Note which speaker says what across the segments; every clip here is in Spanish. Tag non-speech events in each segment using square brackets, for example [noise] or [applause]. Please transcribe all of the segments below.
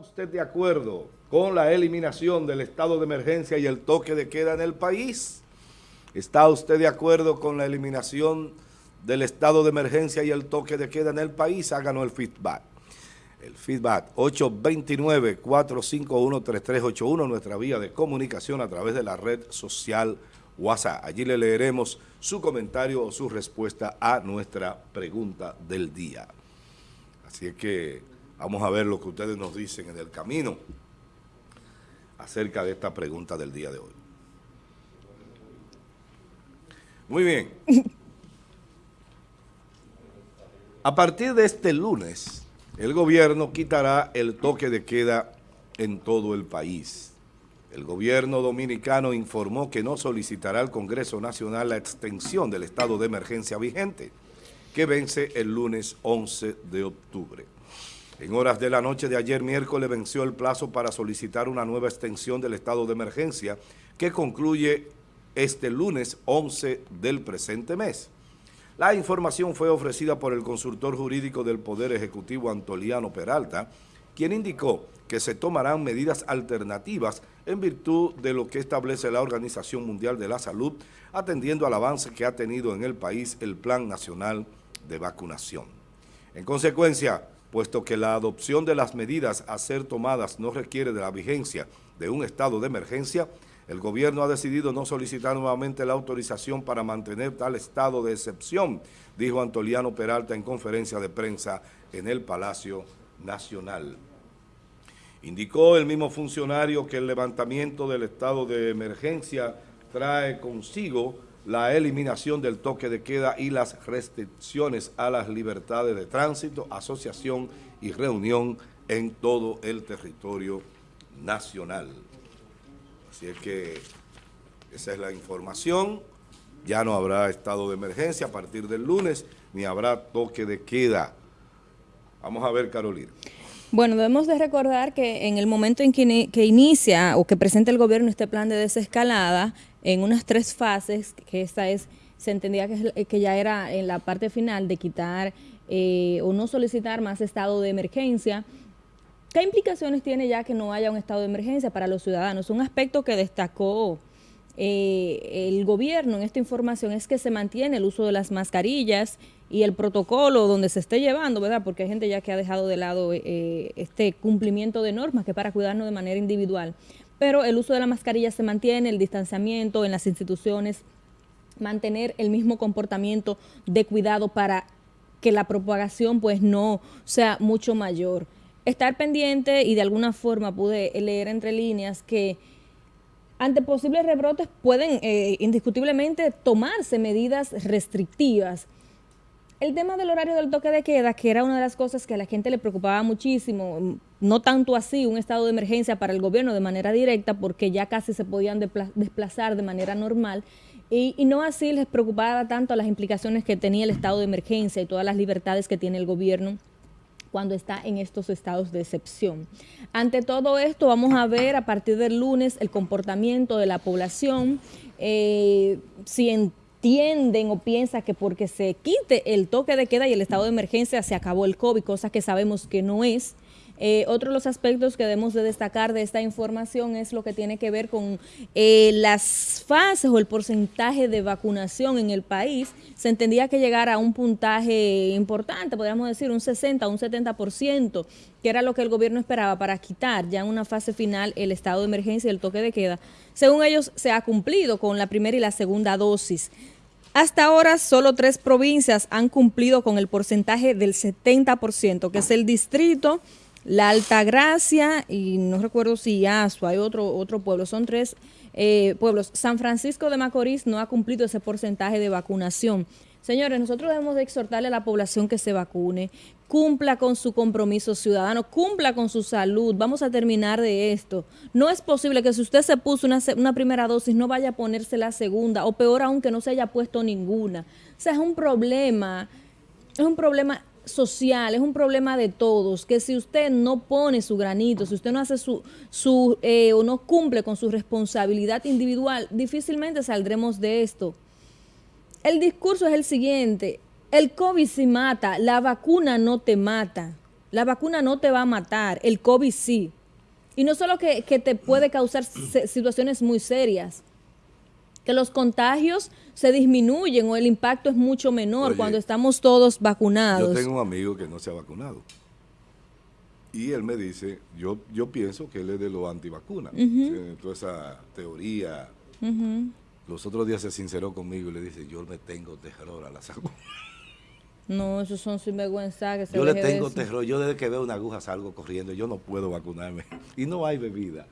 Speaker 1: usted de acuerdo con la eliminación del estado de emergencia y el toque de queda en el país? ¿Está usted de acuerdo con la eliminación del estado de emergencia y el toque de queda en el país? Háganos el feedback. El feedback 829-451-3381, nuestra vía de comunicación a través de la red social WhatsApp. Allí le leeremos su comentario o su respuesta a nuestra pregunta del día. Así que vamos a ver lo que ustedes nos dicen en el camino acerca de esta pregunta del día de hoy. Muy bien. [laughs] A partir de este lunes, el gobierno quitará el toque de queda en todo el país. El gobierno dominicano informó que no solicitará al Congreso Nacional la extensión del estado de emergencia vigente, que vence el lunes 11 de octubre. En horas de la noche de ayer miércoles venció el plazo para solicitar una nueva extensión del estado de emergencia que concluye este lunes 11 del presente mes. La información fue ofrecida por el consultor jurídico del Poder Ejecutivo Antoliano Peralta, quien indicó que se tomarán medidas alternativas en virtud de lo que establece la Organización Mundial de la Salud, atendiendo al avance que ha tenido en el país el Plan Nacional de Vacunación. En consecuencia, puesto que la adopción de las medidas a ser tomadas no requiere de la vigencia de un estado de emergencia, el gobierno ha decidido no solicitar nuevamente la autorización para mantener tal estado de excepción, dijo Antoliano Peralta en conferencia de prensa en el Palacio Nacional. Indicó el mismo funcionario que el levantamiento del estado de emergencia trae consigo la eliminación del toque de queda y las restricciones a las libertades de tránsito, asociación y reunión en todo el territorio nacional. Así es que esa es la información. Ya no habrá estado de emergencia a partir del lunes, ni habrá toque de queda. Vamos a ver, Carolina.
Speaker 2: Bueno, debemos de recordar que en el momento en que, inicia o que presenta el gobierno este plan de desescalada, en unas tres fases, que esta es, se entendía que, que ya era en la parte final de quitar eh, o no solicitar más estado de emergencia, ¿Qué implicaciones tiene ya que no haya un estado de emergencia para los ciudadanos? Un aspecto que destacó eh, el gobierno en esta información es que se mantiene el uso de las mascarillas y el protocolo donde se esté llevando, ¿verdad? Porque hay gente ya que ha dejado de lado eh, este cumplimiento de normas que para cuidarnos de manera individual. Pero el uso de la mascarilla se mantiene, el distanciamiento en las instituciones, mantener el mismo comportamiento de cuidado para que la propagación pues no sea mucho mayor. Estar pendiente y de alguna forma pude leer entre líneas que ante posibles rebrotes pueden eh, indiscutiblemente tomarse medidas restrictivas. El tema del horario del toque de queda, que era una de las cosas que a la gente le preocupaba muchísimo, no tanto así un estado de emergencia para el gobierno de manera directa, porque ya casi se podían desplazar de manera normal, y, no así les preocupaba tanto las implicaciones que tenía el estado de emergencia y todas las libertades que tiene el gobierno cuando está en estos estados de excepción. Ante todo esto, vamos a ver a partir del lunes el comportamiento de la población, eh, si entienden o piensan que porque se quite el toque de queda y el estado de emergencia se acabó el COVID, cosa que sabemos que no es, eh, otro de los aspectos que debemos de destacar de esta información es lo que tiene que ver con eh, las fases o el porcentaje de vacunación en el país. Se entendía que llegara a un puntaje importante, podríamos decir un 60 o un 70%, que era lo que el gobierno esperaba para quitar ya en una fase final el estado de emergencia y el toque de queda. Según ellos, se ha cumplido con la primera y la segunda dosis. Hasta ahora, solo tres provincias han cumplido con el porcentaje del 70%, que es el distrito, la Altagracia y no recuerdo si Asua, hay otro, otro pueblo, son tres eh, pueblos. San Francisco de Macorís no ha cumplido ese porcentaje de vacunación. Señores, nosotros debemos de exhortarle a la población que se vacune, cumpla con su compromiso ciudadano, cumpla con su salud. Vamos a terminar de esto. No es posible que si usted se puso una, una primera dosis no vaya a ponerse la segunda o peor aún que no se haya puesto ninguna. O sea, es un problema, es un problema social, es un problema de todos, que si usted no pone su granito, si usted no hace su, su eh, o no cumple con su responsabilidad individual, difícilmente saldremos de esto. El discurso es el siguiente, el COVID se mata, la vacuna no te mata. La vacuna no te va a matar, el COVID sí. Y no solo que, te puede causar situaciones muy serias, que los contagios se disminuyen o el impacto es mucho menor cuando estamos todos vacunados.
Speaker 1: Yo tengo un amigo que no se ha vacunado. Y él me dice, yo, yo pienso que él es de los antivacunas. Toda esa teoría. Los otros días se sinceró conmigo y le dice, yo me tengo terror a la salud.
Speaker 2: No, esos son sinvergüenza que
Speaker 1: se Yo le tengo terror. Yo desde que veo una aguja salgo corriendo. Yo no puedo vacunarme. Y no hay bebida.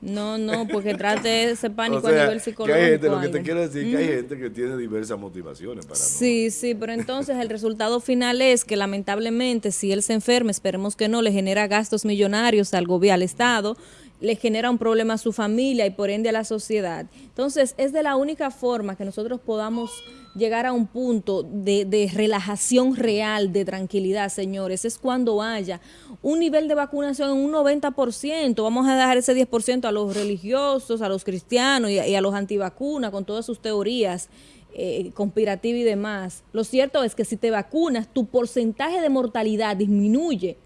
Speaker 2: No, no, porque trate ese [laughs] pánico a nivel psicológico.
Speaker 1: Que gente, lo que te quiero decir que hay gente que tiene diversas motivaciones para
Speaker 2: Sí, sí, pero entonces el resultado final es que lamentablemente si él se enferma, esperemos que no, le genera gastos millonarios al gobierno, al Estado, le genera un problema a su familia y por ende a la sociedad. Entonces, es de la única forma que nosotros podamos llegar a un punto de, de, relajación real, de tranquilidad, señores, es cuando haya un nivel de vacunación en un 90%. Vamos a dejar ese 10% a los religiosos, a los cristianos y a, los antivacunas con todas sus teorías eh, conspirativas y demás. Lo cierto es que si te vacunas, tu porcentaje de mortalidad disminuye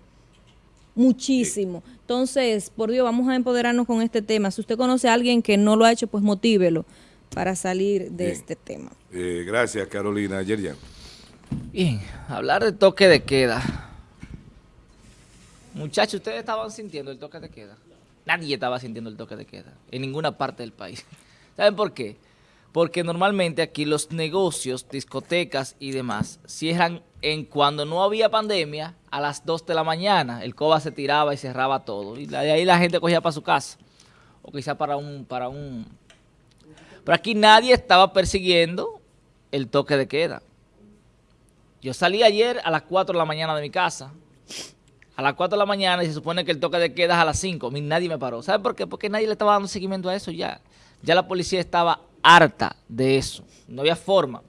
Speaker 2: muchísimo. Entonces, por Dios, vamos a empoderarnos con este tema. Si usted conoce a alguien que no lo ha hecho, pues motívelo para salir de este tema.
Speaker 1: Eh, gracias, Carolina. Yerian.
Speaker 3: Bien, hablar de toque de queda. Muchachos, ¿ustedes estaban sintiendo el toque de queda? Nadie estaba sintiendo el toque de queda en ninguna parte del país. [laughs] ¿Saben por qué? Porque normalmente aquí los negocios, discotecas y demás cierran en cuando no había pandemia a las 2 de la mañana. El COBA se tiraba y cerraba todo. Y de ahí la gente cogía para su casa. O quizá para un, para un... Pero aquí nadie estaba persiguiendo el toque de queda. Yo salí ayer a las 4 de la mañana de mi casa a las 4 de la mañana y se supone que el toque de queda es a las 5. nadie me paró. ¿Sabe por qué? Porque nadie le estaba dando seguimiento a eso ya. Ya la policía estaba harta de eso. No había forma.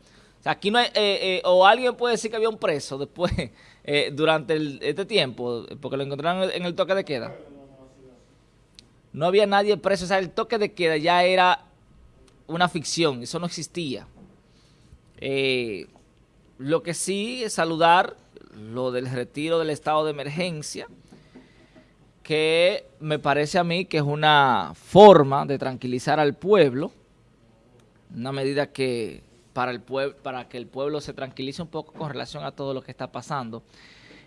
Speaker 3: O aquí no hay, eh, eh, o alguien puede decir que había un preso después, [laughs] eh, durante este tiempo, porque lo encontraron en el toque de queda. No había nadie preso. O sea, el toque de queda ya era una ficción. Eso no existía. lo que sí es saludar lo del retiro del estado de emergencia, que me parece a mí que es una forma de tranquilizar al pueblo, una medida que para, el para que el pueblo se tranquilice un poco con relación a todo lo que está pasando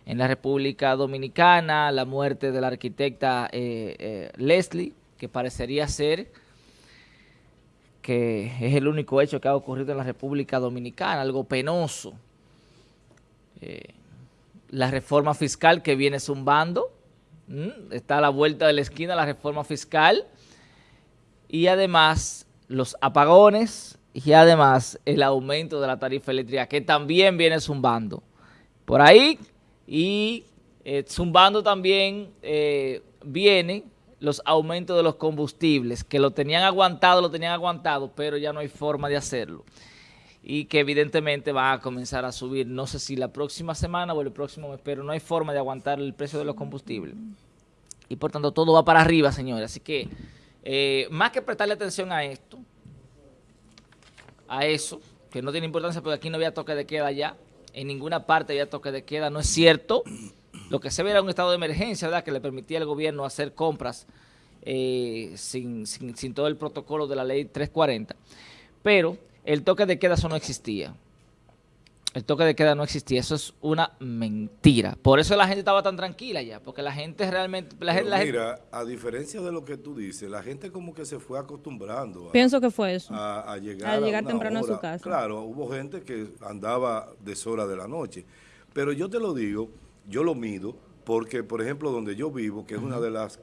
Speaker 3: en la República Dominicana, la muerte de la arquitecta eh, eh, Leslie, que parecería ser que es el único hecho que ha ocurrido en la República Dominicana, algo penoso. Eh, la reforma fiscal que viene zumbando, está a la vuelta de la esquina la reforma fiscal, y además los apagones y además el aumento de la tarifa eléctrica que también viene zumbando. Por ahí y eh, zumbando también eh, vienen los aumentos de los combustibles, que lo tenían aguantado, lo tenían aguantado, pero ya no hay forma de hacerlo y que evidentemente va a comenzar a subir, no sé si la próxima semana o el próximo mes, pero no hay forma de aguantar el precio de los combustibles. Y por tanto todo va para arriba, señores. Así que eh, más que prestarle atención a esto, a eso, que no tiene importancia porque aquí no había toque de queda ya, en ninguna parte había toque de queda, no es cierto. Lo que se ve era un estado de emergencia, ¿verdad?, que le permitía al gobierno hacer compras eh, sin, sin, sin todo el protocolo de la ley 340. Pero el toque de queda eso no existía. El toque de queda no existía, eso es una mentira. Por eso la gente estaba tan tranquila ya, porque la gente realmente... La gente,
Speaker 1: mira, a diferencia de lo que tú dices, la gente como que se fue acostumbrando.
Speaker 2: A, Pienso que fue eso.
Speaker 1: A, llegar, a
Speaker 2: temprano a su casa.
Speaker 1: Claro, hubo gente que andaba deshora de la noche. Pero yo te lo digo, yo lo mido, porque por ejemplo donde yo vivo, que es una de las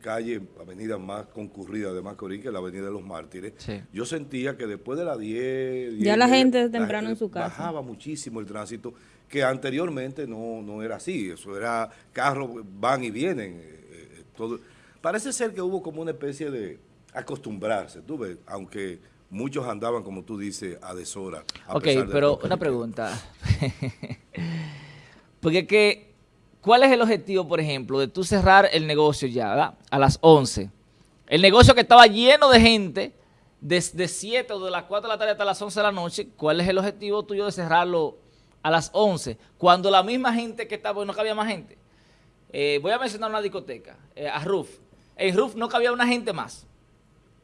Speaker 1: calle, avenida más concurrida de Macorís, que la avenida de los Mártires, yo sentía que después de las 10...
Speaker 2: ya la gente temprano en su casa.
Speaker 1: Bajaba muchísimo el tránsito, que anteriormente no, no era así, eso era carros van y vienen. Eh, eh, todo. Parece ser que hubo como una especie de acostumbrarse, tú ves, aunque muchos andaban, como tú dices, a deshora.
Speaker 3: ok, pero una pregunta. [laughs] Porque que ¿Cuál es el objetivo, por ejemplo, de tú cerrar el negocio ya, ¿verdad? A las 11. El negocio que estaba lleno de gente, desde 7 o de las 4 de la tarde hasta las 11 de la noche, ¿cuál es el objetivo tuyo de cerrarlo a las 11, cuando la misma gente que estaba, no cabía más gente. Eh, voy a mencionar una discoteca, eh, a Ruf. En Ruf no cabía una gente más.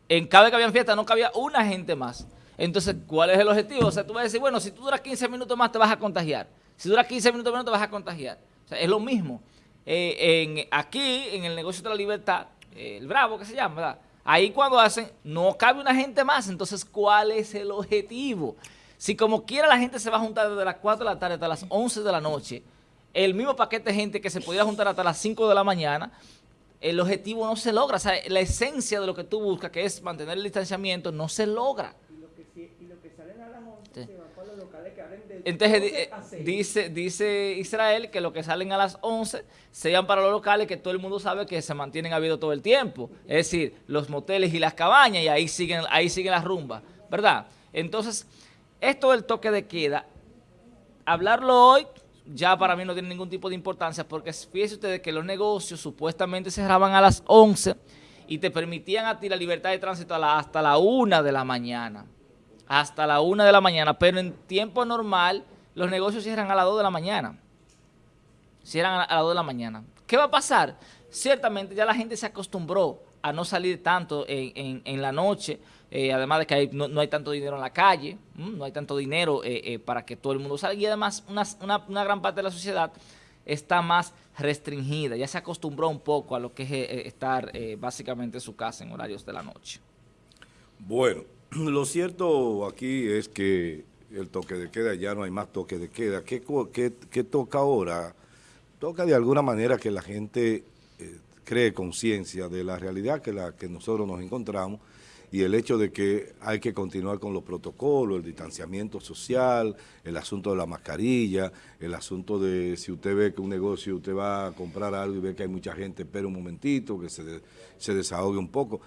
Speaker 3: En cada que había fiesta no cabía una gente más. Entonces, ¿cuál es el objetivo? O sea, tú vas a decir, bueno, si tú duras 15 minutos más te vas a contagiar. Si duras 15 minutos menos te vas a contagiar. O sea, es lo mismo. Eh, en, aquí, en el negocio de la libertad, el Bravo que se llama, ¿verdad? Ahí cuando hacen, no cabe una gente más. Entonces, ¿cuál es el objetivo? Si como quiera la gente se va a juntar desde las 4 de la tarde hasta las 11 de la noche, el mismo paquete de gente que se podía juntar hasta las 5 de la mañana, el objetivo no se logra. O sea, la esencia de lo que tú buscas, que es mantener el distanciamiento, no se logra. Y lo que, y lo que salen a las 11 se van para los locales que abren de Entonces, dice, dice Israel que lo que salen a las 11 sean para los locales que todo el mundo sabe que se mantienen abiertos todo el tiempo. Es decir, los moteles y las cabañas, y ahí siguen, ahí siguen las rumbas, ¿verdad? Entonces, esto del toque de queda, hablarlo hoy ya para mí no tiene ningún tipo de importancia porque fíjense ustedes que los negocios supuestamente cerraban a las 11 y te permitían a ti la libertad de tránsito hasta la 1 de la mañana. Hasta la 1 de la mañana, pero en tiempo normal los negocios cierran a las 2 de la mañana. Cierran a las 2 de la mañana. ¿Qué va a pasar? Ciertamente ya la gente se acostumbró a no salir tanto en, la noche, eh, además de que no, hay tanto dinero en la calle, no hay tanto dinero eh, eh, para que todo el mundo salga y además una, gran parte de la sociedad está más restringida, ya se acostumbró un poco a lo que es estar básicamente en su casa en horarios de la noche.
Speaker 1: Bueno, [clears throat] lo cierto aquí es que el toque de queda, ya no hay más toque de queda. ¿Qué, qué toca ahora? Toca de alguna manera que la gente cree conciencia de la realidad que la que nosotros nos encontramos y el hecho de que hay que continuar con los protocolos, el distanciamiento social, el asunto de la mascarilla, el asunto de si usted ve que un negocio, usted va a comprar algo y ve que hay mucha gente, espera un momentito, que se, se desahogue un poco.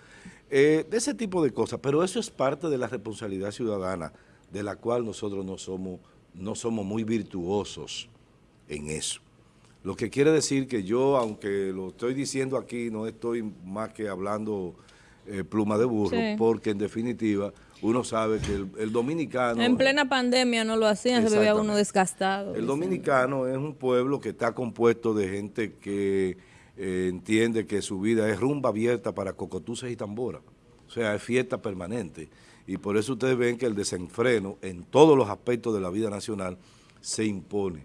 Speaker 1: Eh, de ese tipo de cosas, pero eso es parte de la responsabilidad ciudadana, de la cual nosotros no somos, no somos muy virtuosos en eso. Lo que quiere decir que yo, aunque lo estoy diciendo aquí, no estoy más que hablando eh, pluma de burro, porque en definitiva uno sabe que el, dominicano...
Speaker 2: En plena pandemia no lo hacían, se veía uno desgastado.
Speaker 1: El dominicano es un pueblo que está compuesto de gente que eh, entiende que su vida es rumba abierta para cocotuces y tambora. O sea, es fiesta permanente. Y por eso ustedes ven que el desenfreno en todos los aspectos de la vida nacional se impone.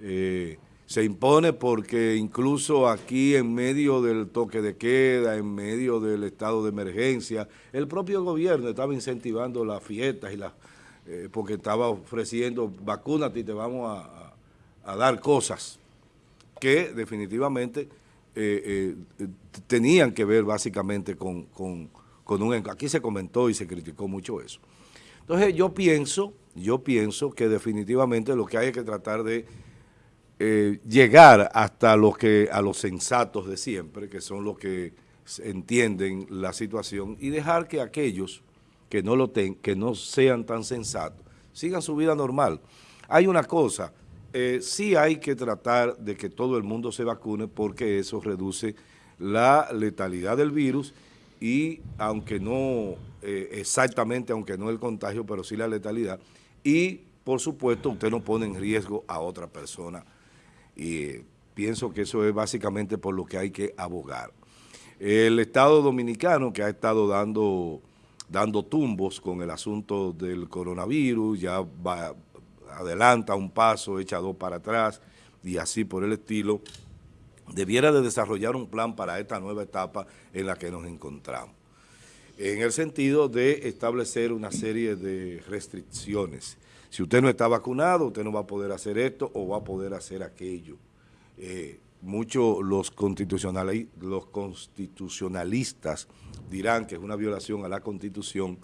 Speaker 1: Eh, se impone porque incluso aquí en medio del toque de queda, en medio del estado de emergencia, el propio gobierno estaba incentivando las fiestas y las eh, porque estaba ofreciendo vacúnate y te vamos a, dar cosas que definitivamente eh, eh, tenían que ver básicamente con, con, con un... Aquí se comentó y se criticó mucho eso. Entonces yo pienso, yo pienso que definitivamente lo que hay que tratar de eh, llegar hasta los que a los sensatos de siempre, que son los que entienden la situación, y dejar que aquellos que no lo ten, que no sean tan sensatos, sigan su vida normal. Hay una cosa, eh, sí hay que tratar de que todo el mundo se vacune porque eso reduce la letalidad del virus y aunque no eh, exactamente, aunque no el contagio, pero sí la letalidad, y por supuesto usted no pone en riesgo a otra persona y pienso que eso es básicamente por lo que hay que abogar. El Estado Dominicano que ha estado dando, dando tumbos con el asunto del coronavirus, ya va, adelanta un paso, echa dos para atrás y así por el estilo, debiera de desarrollar un plan para esta nueva etapa en la que nos encontramos. En el sentido de establecer una serie de restricciones si usted no está vacunado, usted no va a poder hacer esto o va a poder hacer aquello. Eh, muchos los, los constitucionalistas dirán que es una violación a la Constitución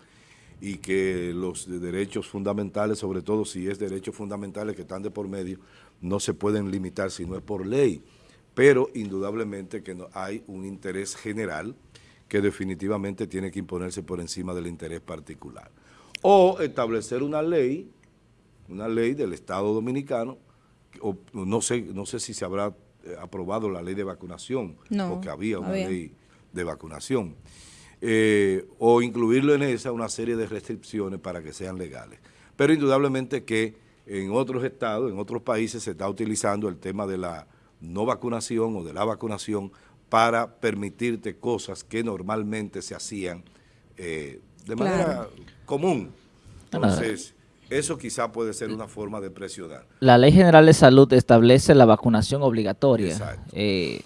Speaker 1: y que los derechos fundamentales, sobre todo si es derechos fundamentales que están de por medio, no se pueden limitar si no es por ley. Pero indudablemente que no, hay un interés general que definitivamente tiene que imponerse por encima del interés particular. O establecer una ley una ley del Estado Dominicano, o no sé, no sé si se habrá eh, aprobado la ley de vacunación, porque había una ley de vacunación, eh, o incluirlo en esa una serie de restricciones para que sean legales. Pero indudablemente que en otros estados, en otros países se está utilizando el tema de la no vacunación o de la vacunación para permitirte cosas que normalmente se hacían eh, de manera común. Entonces, eso quizá puede ser una forma de presionar.
Speaker 3: La Ley General de Salud establece la vacunación obligatoria. Eh,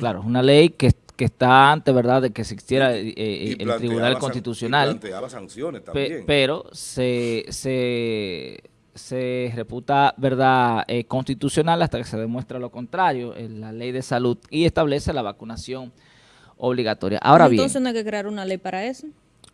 Speaker 3: claro, es una ley que, está antes, ¿verdad?, de que existiera eh, el Tribunal Constitucional.
Speaker 1: sanciones también.
Speaker 3: pero se, se, se reputa, ¿verdad?, eh, constitucional hasta que se demuestre lo contrario en la Ley de Salud y establece la vacunación obligatoria. Ahora bien...
Speaker 2: Entonces no hay que crear una ley para eso.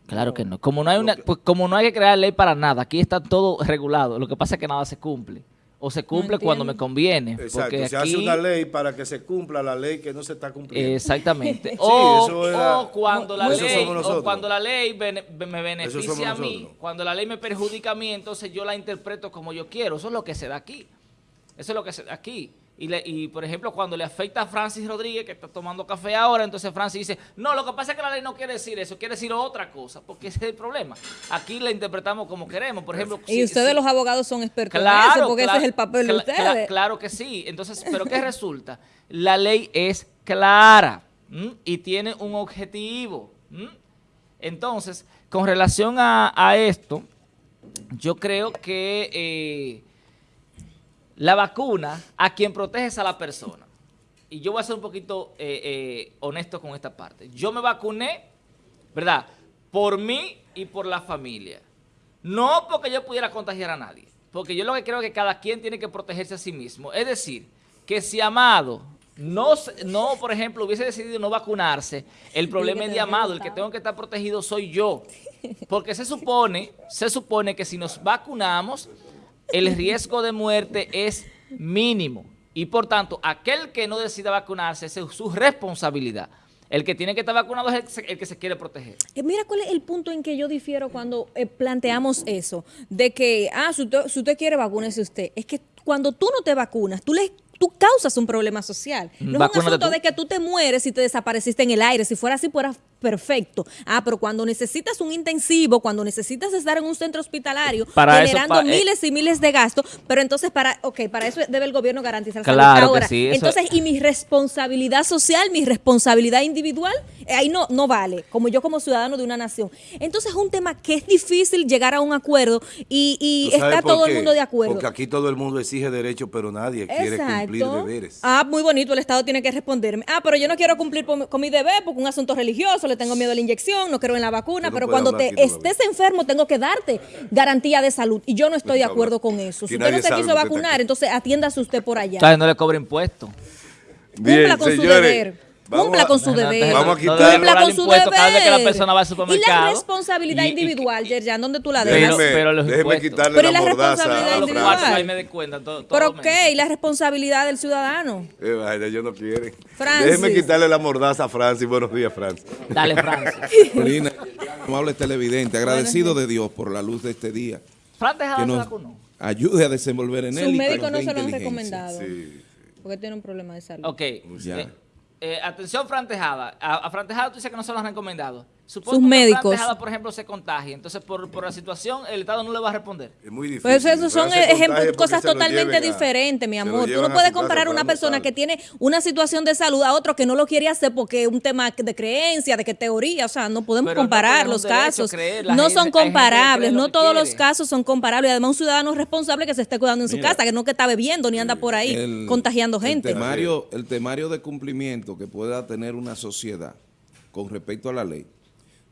Speaker 3: Claro que no. Como no hay una, pues como no hay que crear ley para nada, aquí está todo regulado. Lo que pasa es que nada se cumple. O se cumple cuando me conviene.
Speaker 1: Exacto, se hace una ley para que se cumpla la ley que no se está cumpliendo.
Speaker 3: Exactamente. [laughs] o, cuando la ley, o cuando la ley me beneficia a mí, cuando la ley me perjudica a mí, entonces yo la interpreto como yo quiero. Eso es lo que se da aquí. Eso es lo que se da aquí. Y, por ejemplo, cuando le afecta a Francis Rodríguez, que está tomando café ahora, entonces Francis dice, no, lo que pasa es que la ley no quiere decir eso, quiere decir otra cosa, porque ese es el problema. Aquí la interpretamos como queremos, por ejemplo...
Speaker 2: Y ustedes los abogados son expertos en eso, porque ese es el papel de ustedes.
Speaker 3: claro que sí. Entonces, ¿pero qué resulta? La ley es clara y tiene un objetivo. Entonces, con relación a, esto, yo creo que... Eh, la vacuna a quien protege es a la persona. Y yo voy a ser un poquito eh, eh, honesto con esta parte. Yo me vacuné, ¿verdad? Por mí y por la familia. No porque yo pudiera contagiar a nadie. Porque yo lo que creo es que cada quien tiene que protegerse a sí mismo. Es decir, que si Amado no, no, por ejemplo, hubiese decidido no vacunarse, el problema es de Amado. El que tengo que estar protegido soy yo. Porque se supone, se supone que si nos vacunamos el riesgo de muerte es mínimo. Y por tanto, aquel que no decida vacunarse es su responsabilidad. El que tiene que estar vacunado es el que se quiere proteger.
Speaker 2: Eh, mira cuál es el punto en que yo difiero cuando eh, planteamos eso, de que, ah, si usted, si usted quiere, vacúnese usted. Es que cuando tú no te vacunas, tú le tú causas un problema social. No es un asunto de que tú te mueres y te desapareciste en el aire. Si fuera así, fuera perfecto. Ah, pero cuando necesitas un intensivo, cuando necesitas estar en un centro hospitalario, generando eh, miles y miles de gastos, pero entonces para, ok, para eso debe el gobierno garantizar
Speaker 3: claro Ahora, sí,
Speaker 2: entonces, y mi responsabilidad social, mi responsabilidad individual, eh, ahí no, no vale, como yo como ciudadano de una nación. Entonces es un tema que es difícil llegar a un acuerdo y, está todo el mundo de acuerdo.
Speaker 1: Porque aquí todo el mundo exige derechos, pero nadie quiere cumplir deberes.
Speaker 2: Ah, muy bonito, el Estado tiene que responderme. Ah, pero yo no quiero cumplir con mi deber porque un asunto religioso le tengo miedo a la inyección, no creo en la vacuna, pero cuando te estés enfermo tengo que darte garantía de salud. Y yo no estoy de acuerdo con eso. Si usted no se quiso vacunar, entonces atiéndase usted por allá.
Speaker 3: no le cobre impuestos.
Speaker 2: Cumpla con su deber. Cumpla con su deber.
Speaker 1: Vamos a quitar
Speaker 2: Cumpla con su deber.
Speaker 3: Cada vez que la persona va al supermercado.
Speaker 2: Y la responsabilidad individual, Yerjan, ¿dónde tú la dejas?
Speaker 1: Déjeme, pero los déjeme quitarle pero la, la responsabilidad
Speaker 2: individual.
Speaker 3: me cuenta, todo,
Speaker 2: ¿Pero qué? ¿Y la responsabilidad del ciudadano?
Speaker 1: Eh, vaya, ellos no quieren. Francis. Déjeme quitarle la mordaza a Francis. Buenos días, Francis.
Speaker 3: Dale, Francis. [laughs]
Speaker 4: Amable televidente, agradecido de Dios por la luz de este día.
Speaker 3: Fran Tejada se vacunó.
Speaker 4: Ayude a desenvolver en él.
Speaker 2: Su médico no se lo han recomendado. Sí. Porque tiene un problema de salud.
Speaker 3: Ok. Ya. Eh, atención, Fran Tejada. A, a Fran Tejada tú dices que no se lo han recomendado.
Speaker 2: Supongo Sus médicos.
Speaker 3: Por ejemplo, se contagie. Entonces, por, por, la situación, el Estado no le va a responder.
Speaker 1: Es muy difícil.
Speaker 2: Pues eso son ejemplos, cosas totalmente diferentes, mi amor. Tú no puedes comparar una persona que tiene una situación de salud a otro que no lo quiere hacer porque es un tema de creencia, de que teoría. O sea, no podemos comparar los casos. no son comparables. No todos los casos son comparables. Además, un ciudadano responsable que se esté cuidando en su casa, que no que está bebiendo ni anda por ahí contagiando gente.
Speaker 4: El temario, el temario de cumplimiento que pueda tener una sociedad con respecto a la ley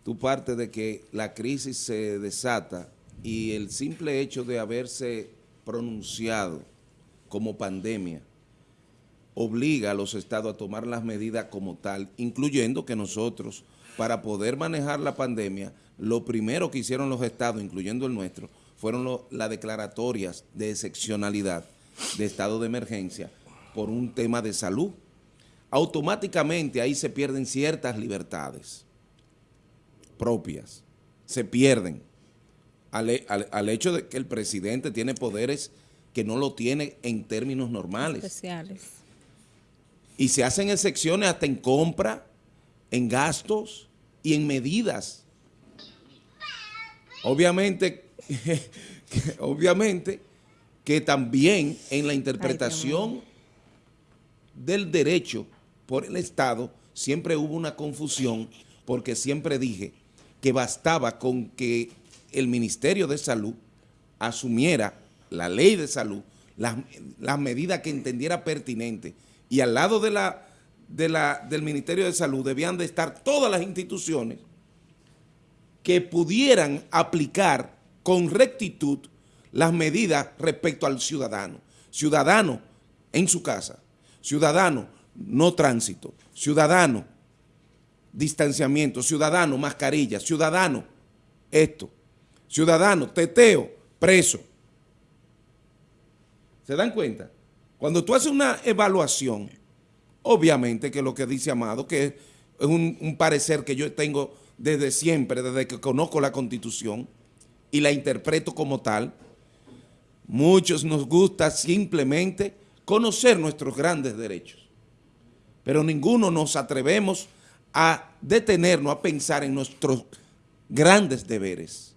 Speaker 4: tú partes de que la crisis se desata y el simple hecho de haberse pronunciado como pandemia obliga a los estados a tomar las medidas como tal, incluyendo que nosotros, para poder manejar la pandemia, lo primero que hicieron los estados, incluyendo el nuestro, fueron las declaratorias de excepcionalidad, de estado de emergencia, por un tema de salud. Automáticamente ahí se pierden ciertas libertades propias se pierden al, hecho de que el presidente tiene poderes que no lo tiene en términos normales.
Speaker 2: Especiales.
Speaker 4: Y se hacen excepciones hasta en compra, en gastos y en medidas. Obviamente que, [laughs] obviamente, que también en la interpretación del derecho por el Estado siempre hubo una confusión porque siempre dije que bastaba con que el Ministerio de Salud asumiera la ley de salud, las, las medidas que entendiera pertinente y al lado de la, de la, del Ministerio de Salud debían de estar todas las instituciones que pudieran aplicar con rectitud las medidas respecto al ciudadano. Ciudadano en su casa, ciudadano no tránsito, ciudadano distanciamiento, ciudadano mascarilla, ciudadano esto, ciudadano teteo, preso. ¿Se dan cuenta? Cuando tú haces una evaluación, obviamente que lo que dice Amado, que es un, un parecer que yo tengo desde siempre, desde que conozco la Constitución y la interpreto como tal, muchos nos gusta simplemente conocer nuestros grandes derechos, pero ninguno nos atrevemos a detenernos a pensar en nuestros grandes deberes.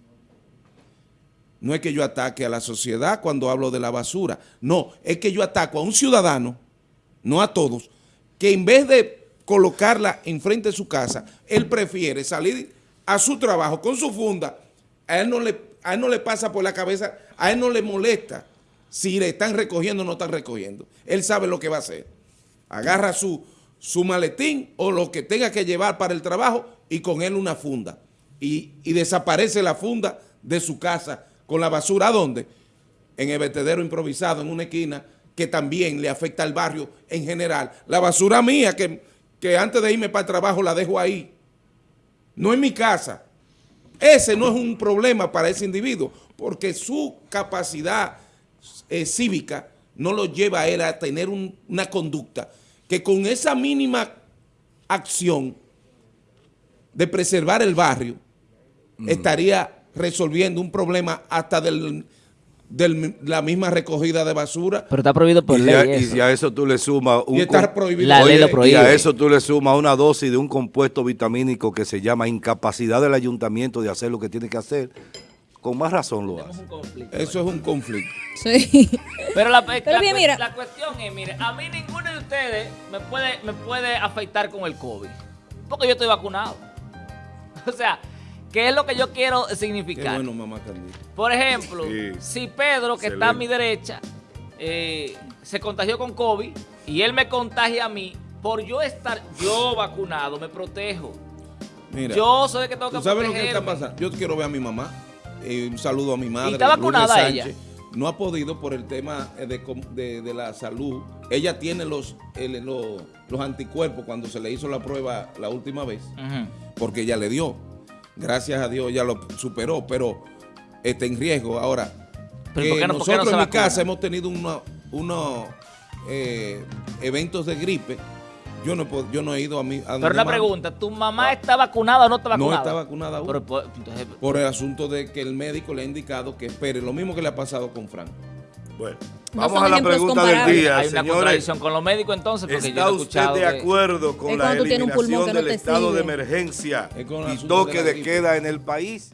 Speaker 4: No es que yo ataque a la sociedad cuando hablo de la basura. No, es que yo ataco a un ciudadano, no a todos, que en vez de colocarla enfrente de su casa, él prefiere salir a su trabajo con su funda. A él no le, a él no le pasa por la cabeza, a él no le molesta si le están recogiendo o no están recogiendo. Él sabe lo que va a hacer. Agarra su, su maletín o lo que tenga que llevar para el trabajo y con él una funda. Y, y desaparece la funda de su casa con la basura. ¿A dónde? En el vertedero improvisado, en una esquina, que también le afecta al barrio en general. La basura mía, que, que antes de irme para el trabajo la dejo ahí. No en mi casa. Ese no es un problema para ese individuo, porque su capacidad eh, cívica no lo lleva a él a tener un, una conducta que con esa mínima acción de preservar el barrio, mm. estaría resolviendo un problema hasta del, del, la misma recogida de basura.
Speaker 3: Pero está prohibido por
Speaker 1: y
Speaker 3: ley.
Speaker 1: Ya,
Speaker 3: eso.
Speaker 1: Y a eso tú le sumas un
Speaker 4: y está prohibido.
Speaker 3: La ley lo prohíbe.
Speaker 1: Y a eso tú le sumas una dosis de un compuesto vitamínico que se llama incapacidad del ayuntamiento de hacer lo que tiene que hacer. Con más razón lo hace.
Speaker 4: Eso es un conflicto.
Speaker 2: Sí. [laughs]
Speaker 3: Pero, la,
Speaker 2: Pero
Speaker 3: la,
Speaker 2: bien, mira.
Speaker 3: la cuestión es, mire, a mí ninguno de ustedes me puede, me puede afectar con el COVID. Porque yo estoy vacunado. [laughs] O sea, ¿qué es lo que yo quiero
Speaker 4: Qué
Speaker 3: significar?
Speaker 4: bueno, mamá Carlita.
Speaker 3: Por ejemplo,
Speaker 1: Sí.
Speaker 3: si Pedro, que está a mi derecha, eh, se contagió con COVID y él me contagia a mí, por yo estar yo vacunado, me protejo.
Speaker 4: Mira,
Speaker 3: yo soy el que tengo que
Speaker 4: ¿tú sabes lo que está pasando? Yo quiero ver a mi mamá. Eh, un saludo a mi madre.
Speaker 3: está
Speaker 4: Lourdes
Speaker 3: vacunada
Speaker 4: Sánchez.
Speaker 3: ella?
Speaker 4: No ha podido por el tema eh, de, de- de la salud. Ella tiene los, el- los, los anticuerpos cuando se le hizo la prueba la última vez, porque ella le dio. Gracias a Dios ya lo superó, pero está en riesgo. Ahora,
Speaker 3: Pero
Speaker 4: que
Speaker 3: ¿por qué no- por qué no
Speaker 4: nosotros en mi casa hemos tenido uno- unos eh, eventos de gripe. Yo no, he pod- yo no he ido a mi... a
Speaker 3: Pero una
Speaker 4: mami.
Speaker 3: pregunta, ¿tu mamá está vacunada o no está
Speaker 4: No
Speaker 3: vacunada?
Speaker 4: está vacunada aún.
Speaker 3: Pero, pues, entonces,
Speaker 4: por el asunto de que el médico le ha indicado que espere, lo mismo que le ha pasado con Frank.
Speaker 1: Bueno,
Speaker 2: No
Speaker 1: vamos a la pregunta del día,
Speaker 3: hay una
Speaker 1: señores.
Speaker 3: contradicción con los médicos entonces, porque yo
Speaker 1: ¿Está
Speaker 3: he
Speaker 1: usted de
Speaker 3: que-
Speaker 1: acuerdo con la eliminación
Speaker 2: que no
Speaker 1: del estado de emergencia y
Speaker 4: de
Speaker 1: toque de queda en el país?